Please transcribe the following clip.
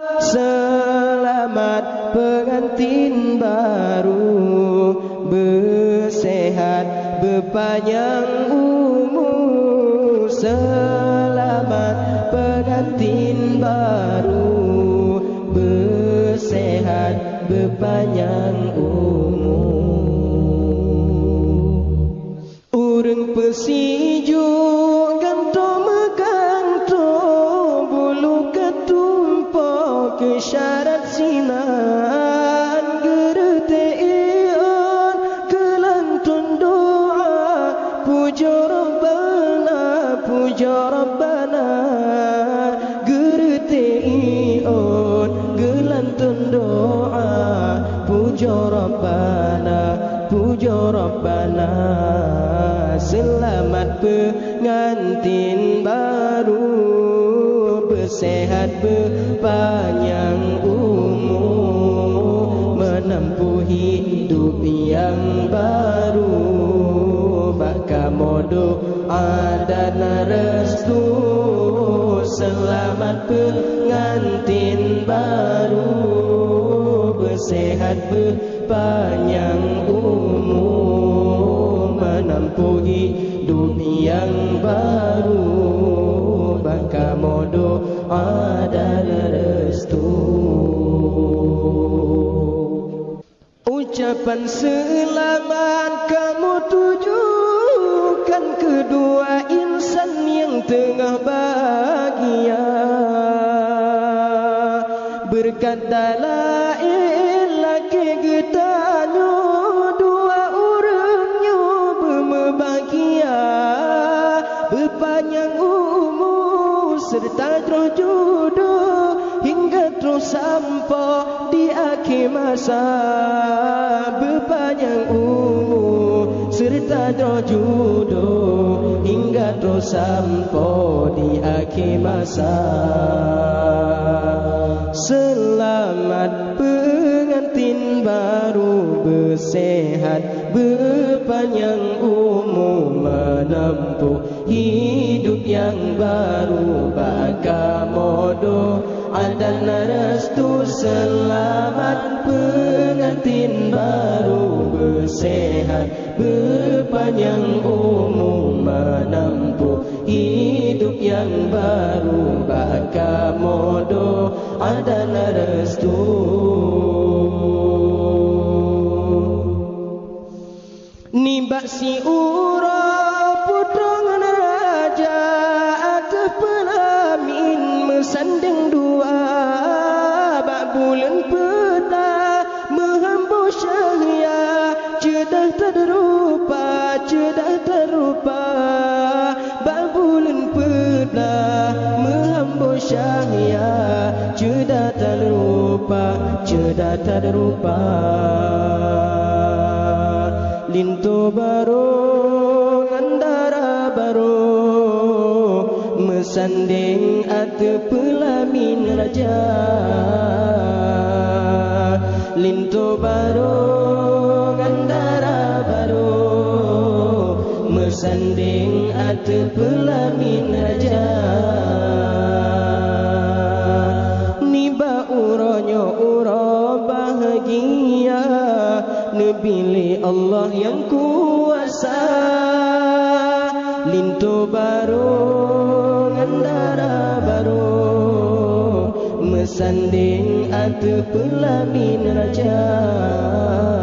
Selamat pengantin baru. Bersehat berpanjang umur. Selamat pengantin baru. Bersehat berpanjang umur. Urung pesijuk kesyarat sinan Gerete ion kelantun doa. Puja Rabbana, puja Rabbana Gerete ion gelantun doa. Puja Rabbana, puja Rabbana Selamat pengantin baru. Bersehat berpanjang hidup yang baru. Baka modo dan restu Selamat pengantin baru. Bersehat berpanjang umur Menempuh hidup yang baru Ucapan selamat kamu tujukan kedua insan yang tengah bahagia. Berkata la ilah kegetanyo dua orangnya berbahagia. Berpanjang umur serta terus jodoh hingga terus di akhir masa berpanjang umur. Serta jodoh hingga terus sampai di akhir masa. Selamat pengantin baru bersehat berpanjang umur menempuh hidup yang baru baka modo dan restu selamat. Pengantin baru bersehat berpanjang umur menempuh hidup yang baru. Baka modo dan restu Nibak si ura putra raja atas pelamin cedah terrupa lintu baru ngandara baru. Mesanding ate pelamin raja. Lintu baru ngandara baru. Mesanding ate pelamin raja. Niba uronyo uro bahagia Nebili Allah yang kuasa. Lintu baru Ngandara baru. Mesanding atu pelamin raja. Lintu baru